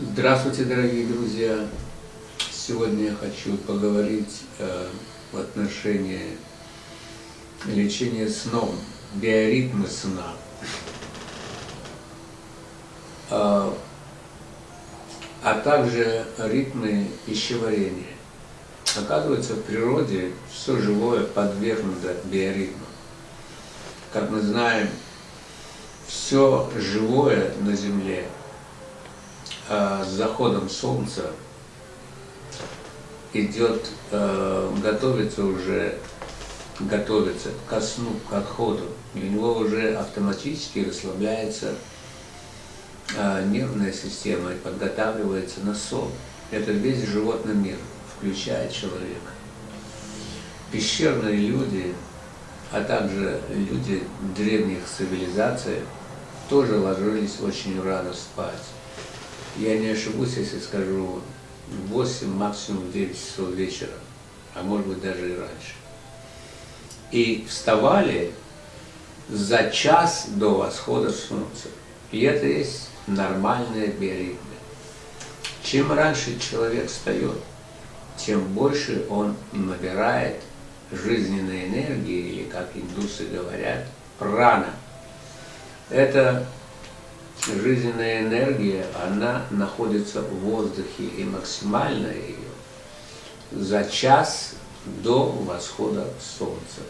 Здравствуйте, дорогие друзья! Сегодня я хочу поговорить э, в отношении лечения сном, биоритмы сна. Э, а также ритмы пищеварения. Оказывается, в природе все живое подвергнуто биоритмам. Как мы знаем, все живое на Земле – с заходом солнца идет, э, готовится уже, готовится ко сну, к отходу. И у него уже автоматически расслабляется э, нервная система и подготавливается на сон. Это весь животный мир, включая человека. Пещерные люди, а также люди древних цивилизаций тоже ложились очень рано спать я не ошибусь, если скажу 8, максимум 9 часов вечера, а может быть даже и раньше. И вставали за час до восхода солнца. И это есть нормальные биоритмы. Чем раньше человек встает, тем больше он набирает жизненной энергии, или, как индусы говорят, прана. Это жизненная энергия, она находится в воздухе, и максимально ее за час до восхода солнца.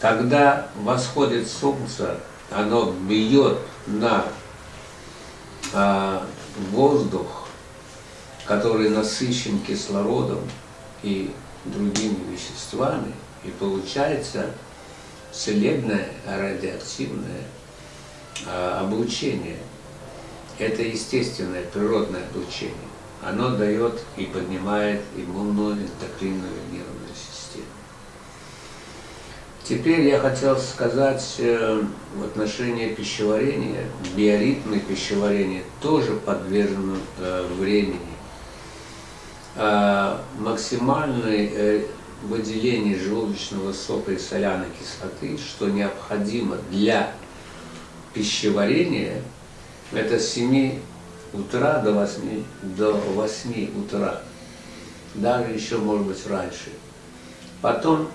Когда восходит солнце, оно бьет на а, воздух, который насыщен кислородом и другими веществами, и получается целебное радиоактивное а, облучение. Это естественное, природное облучение. Оно дает и поднимает иммунную, эндокринную нервную систему. Теперь я хотел сказать э, в отношении пищеварения, биоритмы пищеварения тоже подвержены э, времени. А, максимальное э, выделение желудочного сока и соляной кислоты, что необходимо для пищеварение – это с 7 утра до 8, до 8 утра, даже еще, может быть, раньше. Потом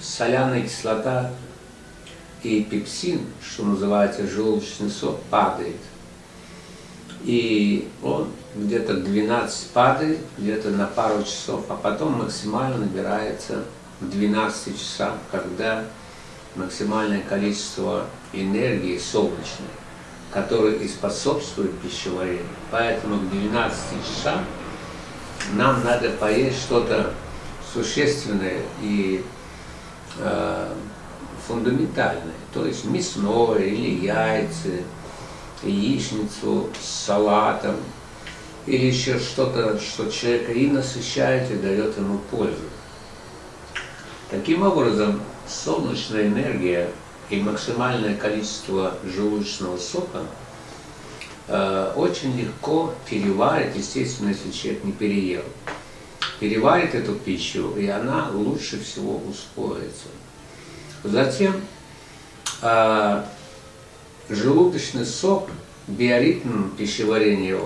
соляная кислота и пепсин, что называется желудочный сок, падает. И он где-то 12 падает, где-то на пару часов, а потом максимально набирается к 12 часам, когда максимальное количество энергии солнечной, которая и способствует пищеварению. Поэтому к 12 часам нам надо поесть что-то существенное и э, фундаментальное, то есть мясное или яйца, яичницу с салатом, или еще что-то, что человека и насыщает, и дает ему пользу. Таким образом, солнечная энергия и максимальное количество желудочного сока э, очень легко переварит, естественно, если человек не переел. Переварит эту пищу, и она лучше всего усвоится. Затем э, желудочный сок, биоритм пищеварения,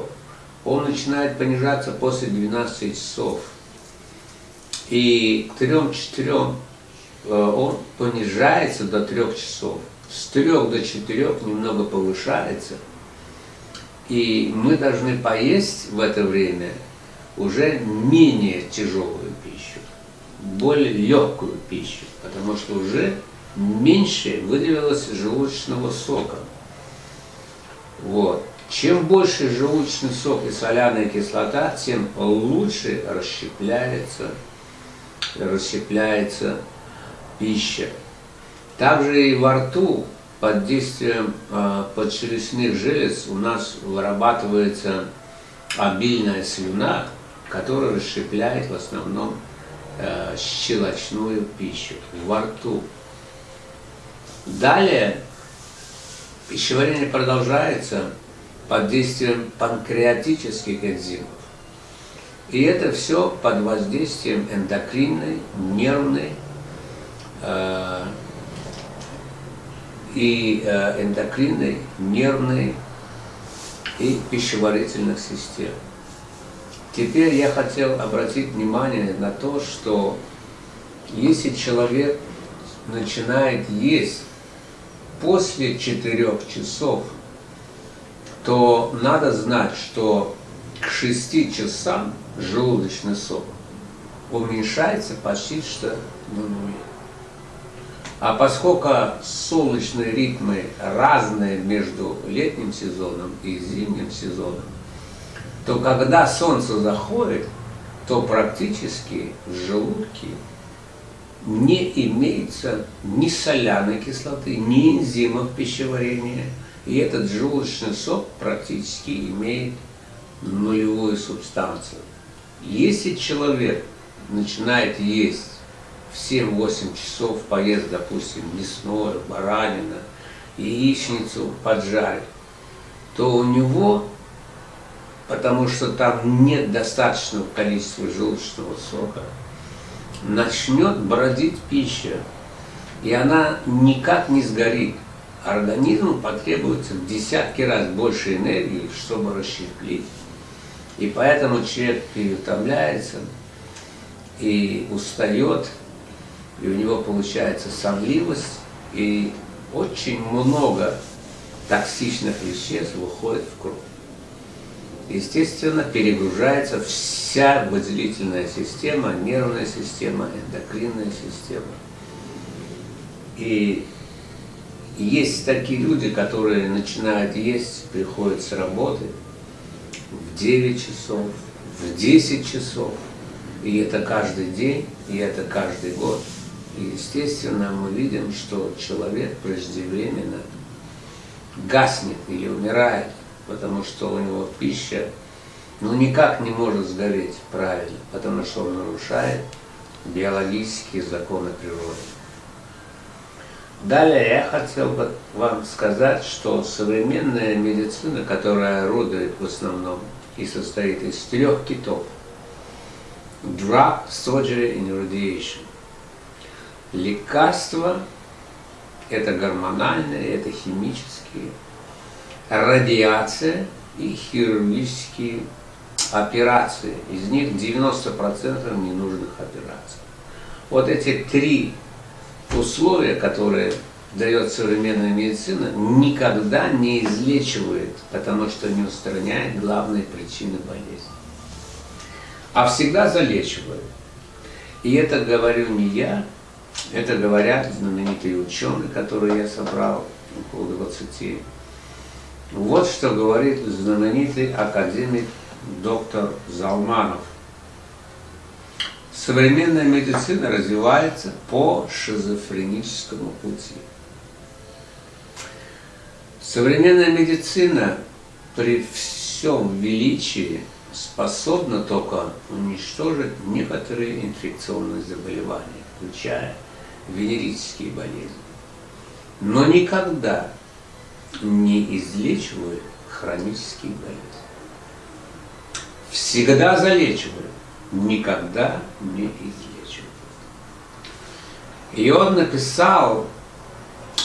он начинает понижаться после 12 часов. И к 3-4 Э, он понижается до трех часов. С трех до четырех немного повышается. И мы должны поесть в это время уже менее тяжелую пищу, более легкую пищу, потому что уже меньше выделилось желудочного сока. Вот. Чем больше желудочный сок и соляная кислота, тем лучше расщепляется, расщепляется пища. Также и во рту под действием э, подчелюстных желез у нас вырабатывается обильная слюна, которая расщепляет в основном э, щелочную пищу во рту. Далее пищеварение продолжается под действием панкреатических энзимов. И это все под воздействием эндокринной, нервной и э, эндокринной, нервной и пищеварительных систем. Теперь я хотел обратить внимание на то, что если человек начинает есть после 4 часов, то надо знать, что к 6 часам желудочный сок уменьшается почти что до нуля. А поскольку солнечные ритмы разные между летним сезоном и зимним сезоном, то когда солнце заходит, то практически в желудке не имеется ни соляной кислоты, ни энзимов пищеварения. И этот желудочный сок практически имеет нулевую субстанцию. Если человек начинает есть в 7-8 часов, поест, допустим, мясное, баранина, яичницу поджарить, то у него, потому что там нет достаточного количества желудочного сока, начнет бродить пища, и она никак не сгорит. Организму потребуется в десятки раз больше энергии, чтобы расщеплить. И поэтому человек переутомляется и устает, и у него получается сонливость, и очень много токсичных веществ выходит в кровь. Естественно, перегружается вся выделительная система, нервная система, эндокринная система. И есть такие люди, которые начинают есть, приходят с работы в 9 часов, в 10 часов. И это каждый день, и это каждый год. И, естественно, мы видим, что человек преждевременно гаснет или умирает, потому что у него пища ну, никак не может сгореть правильно, потому что он нарушает биологические законы природы. Далее я хотел бы вам сказать, что современная медицина, которая орудует в основном и состоит из трех китов – drug, surgery and radiation. Лекарства – это гормональные, это химические, радиация и хирургические операции. Из них 90% ненужных операций. Вот эти три условия, которые дает современная медицина, никогда не излечивает, потому что не устраняет главные причины болезни а всегда залечивают. И это говорю не я, это говорят знаменитые ученые, которые я собрал, около 20. Вот что говорит знаменитый академик доктор Залманов. Современная медицина развивается по шизофреническому пути. Современная медицина при всем величии способна только уничтожить некоторые инфекционные заболевания, включая венерические болезни. Но никогда не излечивает хронические болезни. Всегда залечивает, никогда не излечивает. И он написал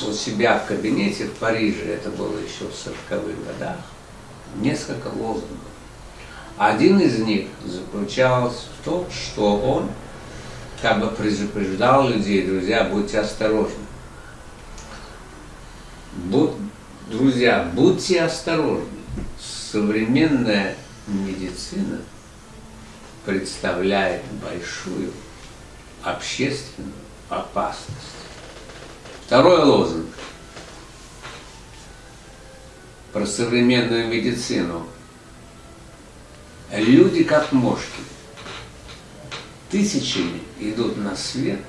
у себя в кабинете в Париже, это было еще в 40-х годах, несколько лозунгов один из них заключался в том, что он как бы предупреждал людей, друзья, будьте осторожны. Будь, друзья, будьте осторожны. Современная медицина представляет большую общественную опасность. Второй лозунг про современную медицину – Люди как мошки. Тысячами идут на свет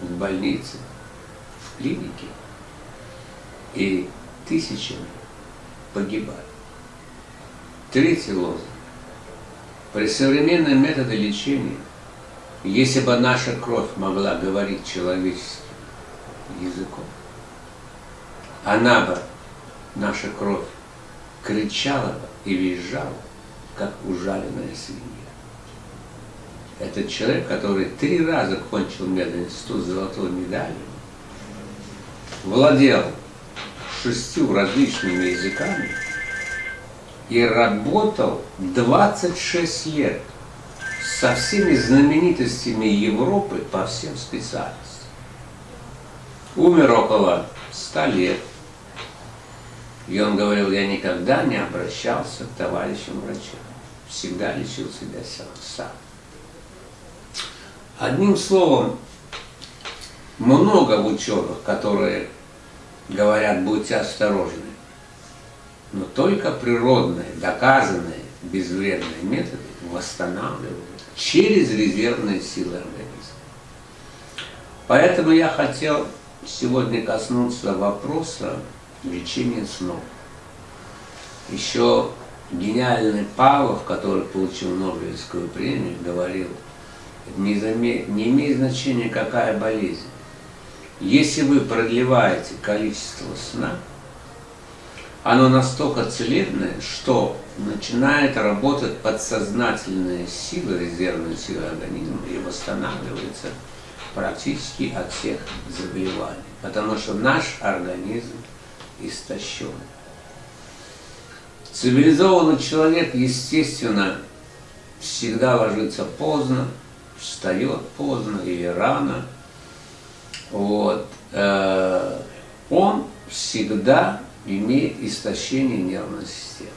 в больнице, в клинике, и тысячами погибают. Третий лозунг. При современном методе лечения, если бы наша кровь могла говорить человеческим языком, она бы, наша кровь, кричала бы и визжала, как ужаленная свинья. Этот человек, который три раза кончил мединститут с золотой медалью, владел шестью различными языками и работал 26 лет со всеми знаменитостями Европы по всем специальностям. Умер около 100 лет. И он говорил, я никогда не обращался к товарищам врачам. Всегда лечил себя сам. Одним словом, много ученых, которые говорят, будьте осторожны. Но только природные, доказанные, безвредные методы восстанавливают через резервные силы организма. Поэтому я хотел сегодня коснуться вопроса лечения снов. Еще гениальный Павлов, который получил Нобелевскую премию, говорил, не, заме... не имеет значения, какая болезнь. Если вы продлеваете количество сна, оно настолько целебное, что начинает работать подсознательная сила, резервная сила организма и восстанавливается практически от всех заболеваний. Потому что наш организм истощен. Цивилизованный человек, естественно, всегда ложится поздно, встает поздно или рано. Вот. Э, он всегда имеет истощение нервной системы.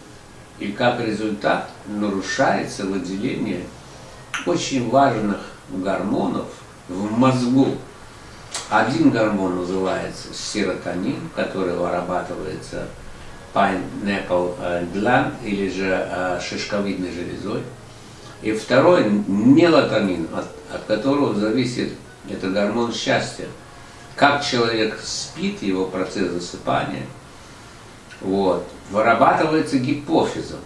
И как результат нарушается выделение очень важных гормонов в мозгу. Один гормон называется серотонин, который вырабатывается pineapple э, gland или же э, шишковидной железой. И второй мелатонин, от, от которого зависит это гормон счастья. Как человек спит, его процесс засыпания – вот, вырабатывается гипофизом.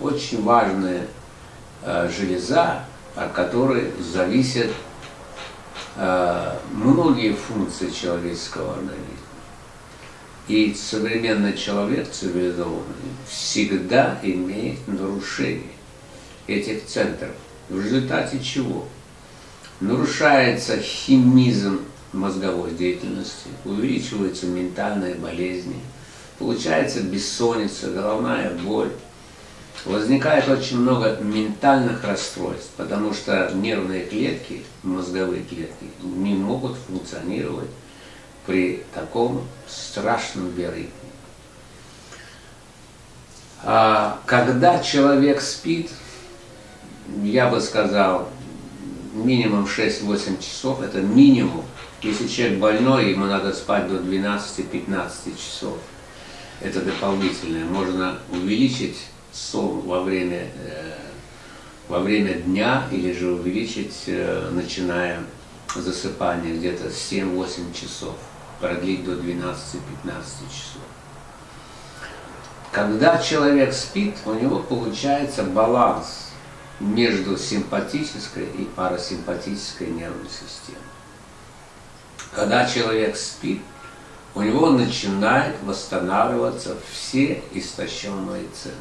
Очень важная э, железа, от которой зависят э, многие функции человеческого организма. И современный человек цивилизованный всегда имеет нарушение этих центров. В результате чего? Нарушается химизм мозговой деятельности, увеличиваются ментальные болезни – Получается бессонница, головная боль. Возникает очень много ментальных расстройств, потому что нервные клетки, мозговые клетки, не могут функционировать при таком страшном биоритме. А когда человек спит, я бы сказал, минимум 6-8 часов, это минимум. Если человек больной, ему надо спать до 12-15 часов это дополнительное. Можно увеличить сон во время, э, во время дня или же увеличить, э, начиная засыпание где-то 7-8 часов, продлить до 12-15 часов. Когда человек спит, у него получается баланс между симпатической и парасимпатической нервной системой. Когда человек спит, у него начинают восстанавливаться все истощенные центры.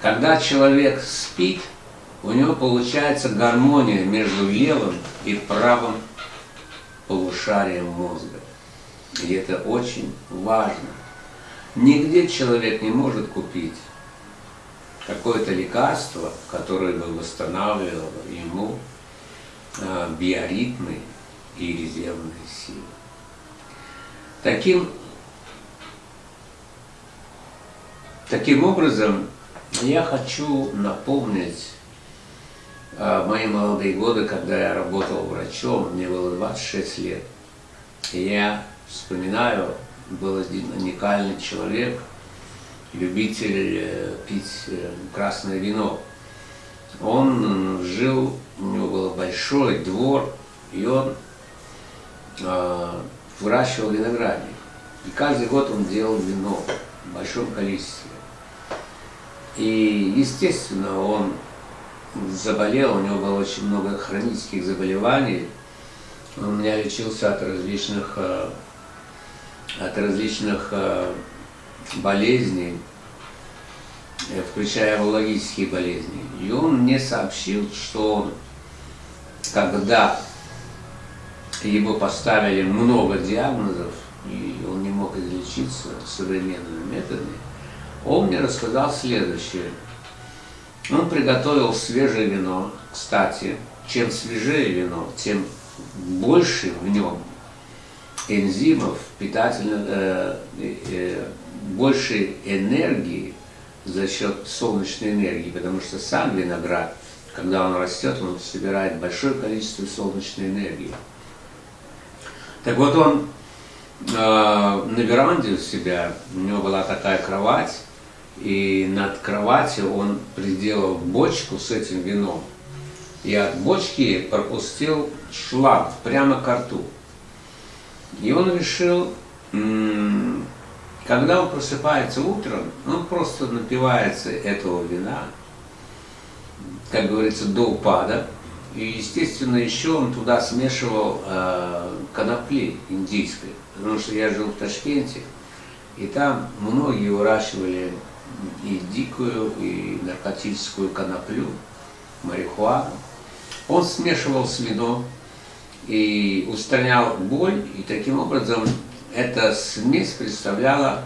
Когда человек спит, у него получается гармония между левым и правым полушарием мозга. И это очень важно. Нигде человек не может купить какое-то лекарство, которое бы восстанавливало ему а, биоритмы и резервные силы. Таким, таким образом, я хочу напомнить э, мои молодые годы, когда я работал врачом, мне было 26 лет. Я вспоминаю, был один уникальный человек, любитель э, пить э, красное вино. Он жил, у него был большой двор, и он выращивал виноградник. И каждый год он делал вино в большом количестве. И, естественно, он заболел, у него было очень много хронических заболеваний. Он у меня лечился от различных, э, от различных э, болезней, э, включая урологические болезни. И он мне сообщил, что когда ему поставили много диагнозов, и он не мог излечиться современными методами, Он мне рассказал следующее. Он приготовил свежее вино, кстати, чем свежее вино, тем больше в нем энзимов, питательных, э, э, больше энергии за счет солнечной энергии, потому что сам виноград, когда он растет, он собирает большое количество солнечной энергии. Так вот он э, на веранде у себя, у него была такая кровать, и над кроватью он приделал бочку с этим вином. И от бочки пропустил шланг прямо к рту. И он решил, когда он просыпается утром, он просто напивается этого вина, как говорится, до упада. И, естественно, еще он туда смешивал э, конопли индийской, потому что я жил в Ташкенте, и там многие выращивали и дикую, и наркотическую коноплю, марихуану. Он смешивал с вином и устранял боль, и таким образом эта смесь представляла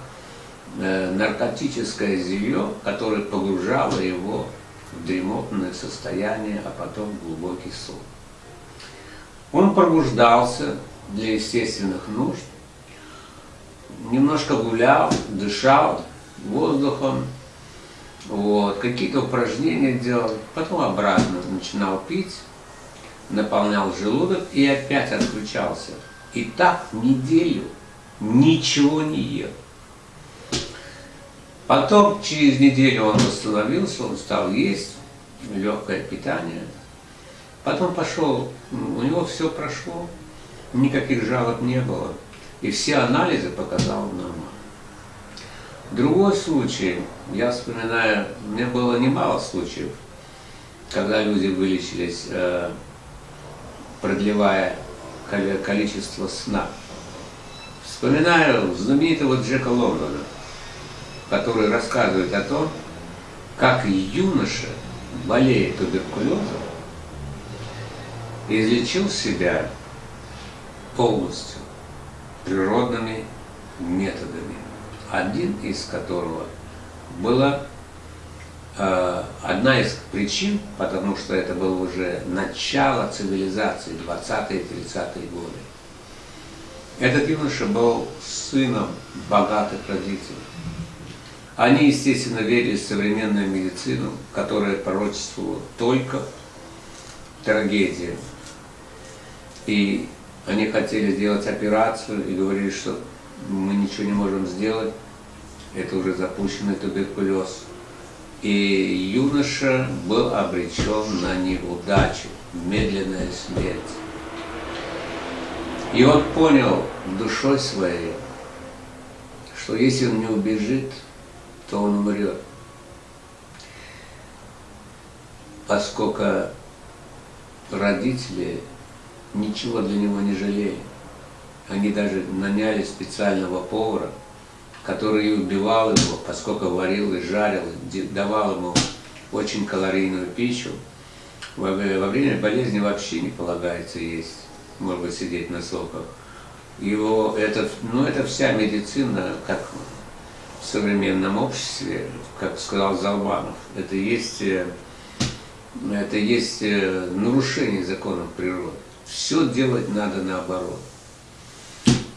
э, наркотическое зелье, которое погружало его в дремотное состояние, а потом в глубокий сон. Он пробуждался для естественных нужд, немножко гулял, дышал воздухом, вот, какие-то упражнения делал, потом обратно начинал пить, наполнял желудок и опять отключался. И так неделю ничего не ел. Потом через неделю он восстановился, он стал есть, легкое питание. Потом пошел, у него все прошло, никаких жалоб не было. И все анализы показал нормально. Другой случай, я вспоминаю, у меня было немало случаев, когда люди вылечились, э, продлевая количество сна. Вспоминаю знаменитого Джека Лондона, который рассказывает о том, как юноша, болея туберкулезом, излечил себя полностью природными методами, один из которого была э, одна из причин, потому что это было уже начало цивилизации, 20-30-е годы, этот юноша был сыном богатых родителей. Они, естественно, верили в современную медицину, которая пророчествовала только трагедии. И они хотели сделать операцию и говорили, что мы ничего не можем сделать, это уже запущенный туберкулез. И юноша был обречен на неудачу, медленная смерть. И он понял душой своей, что если он не убежит, то он умрет. Поскольку родители ничего для него не жалели. Они даже наняли специального повара, который убивал его, поскольку варил и жарил, давал ему очень калорийную пищу. Во время болезни вообще не полагается есть может быть, сидеть на соках. Его, это, ну, это вся медицина, как в современном обществе, как сказал Залбанов, это есть, э, это есть э, нарушение законов природы. Все делать надо наоборот.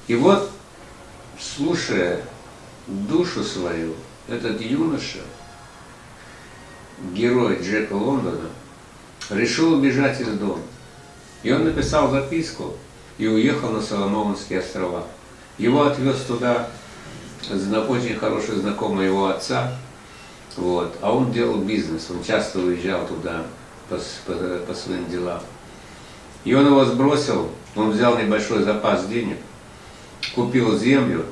И вот, слушая душу свою, этот юноша, герой Джека Лондона, решил убежать из дома. И он написал записку и уехал на Соломоновские острова. Его отвез туда очень хороший знакомый его отца, вот, а он делал бизнес, он часто уезжал туда по, по, по своим делам. И он его сбросил, он взял небольшой запас денег, купил землю,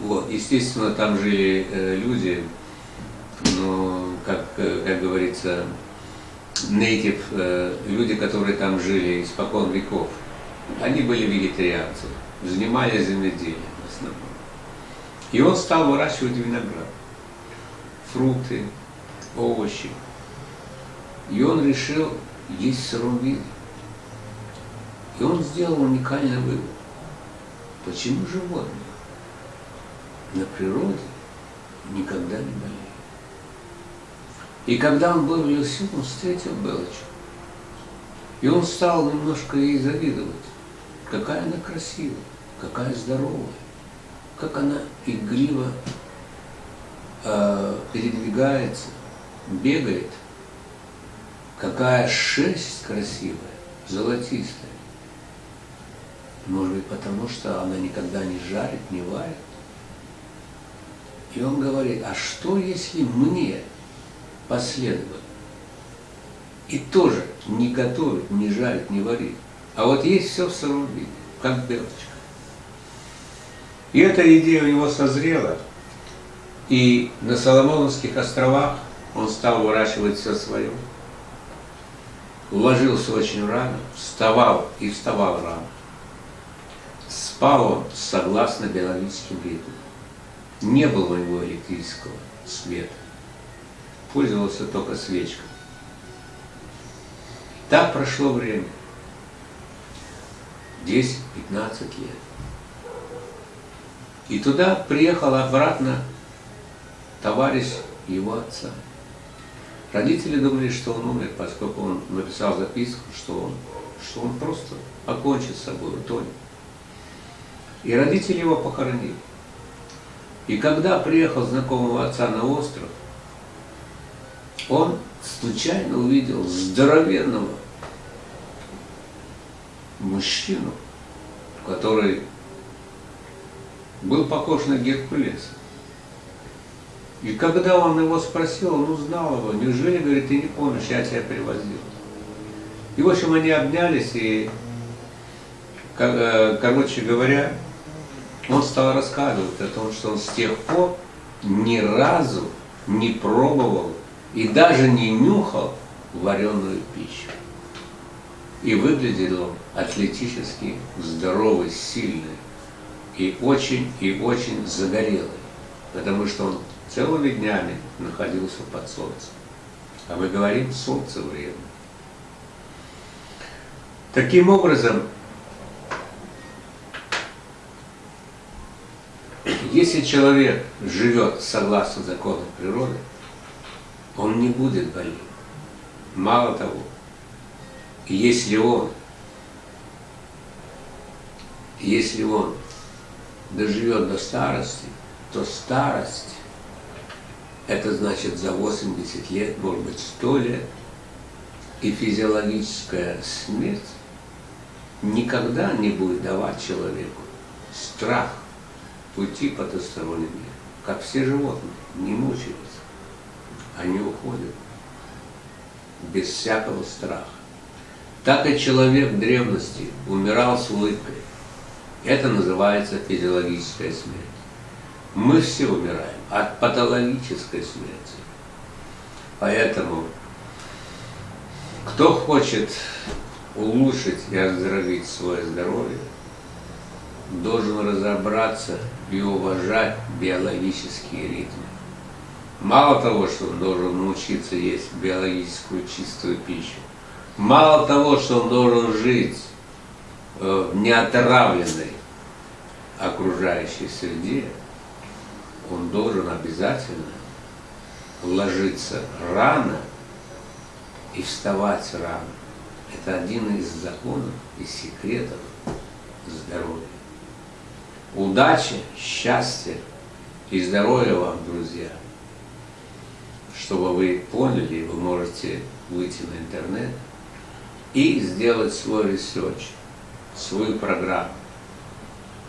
вот, естественно, там жили э, люди, ну, как, э, как говорится, native, э, люди, которые там жили испокон веков, они были вегетарианцы, занимались земледелием в основном. И он стал выращивать виноград, фрукты, овощи. И он решил есть в сыром виде. И он сделал уникальный вывод. Почему животные на природе никогда не болеет. И когда он был в лесу, он встретил Белочку. И он стал немножко ей завидовать. Какая она красивая, какая здоровая, как она игриво э, передвигается, бегает, какая шерсть красивая, золотистая. Может быть, потому что она никогда не жарит, не варит. И он говорит, а что если мне последовать? И тоже не готовить, не жарить, не варить. А вот есть все в сыром виде, как белочка. И эта идея у него созрела. И на Соломоновских островах он стал выращивать все свое. Ложился очень рано, вставал и вставал рано. Спал он согласно биологическим ритмам. Не было у него электрического света. Пользовался только свечкой. Так прошло время. 10-15 лет. И туда приехал обратно товарищ его отца. Родители думали, что он умер, поскольку он написал записку, что он, что он просто окончит с собой, утонет. И родители его похоронили. И когда приехал знакомого отца на остров, он случайно увидел здоровенного мужчину, который был похож на Геркулеса. И когда он его спросил, он узнал его. Неужели, говорит, ты не помнишь, я тебя привозил. И, в общем, они обнялись, и, э, короче говоря, он стал рассказывать о том, что он с тех пор ни разу не пробовал и даже не нюхал вареную пищу. И выглядел он атлетически здоровый, сильный и очень и очень загорелый, потому что он целыми днями находился под солнцем. А мы говорим солнце время. Таким образом, Если человек живет согласно законам природы, он не будет болеть. Мало того, если он, если он доживет до старости, то старость, это значит за 80 лет, может быть 100 лет, и физиологическая смерть никогда не будет давать человеку страх уйти потусторонний мир, как все животные, не мучаются, они уходят без всякого страха. Так и человек в древности умирал с улыбкой. Это называется физиологическая смерть. Мы все умираем от патологической смерти. Поэтому, кто хочет улучшить и оздоровить свое здоровье, должен разобраться и уважать биологические ритмы. Мало того, что он должен научиться есть биологическую чистую пищу, мало того, что он должен жить э, в неотравленной окружающей среде, он должен обязательно ложиться рано и вставать рано. Это один из законов и секретов здоровья. Удачи, счастья и здоровья вам, друзья. Чтобы вы поняли, вы можете выйти на интернет и сделать свой research, свою программу.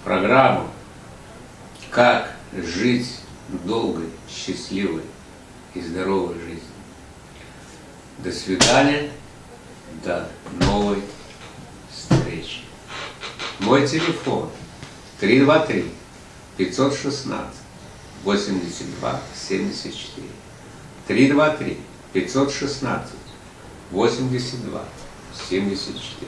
Программу, как жить долгой, счастливой и здоровой жизнью. До свидания, до новой встречи. Мой телефон 323 516 82 74. 323 516 82 74.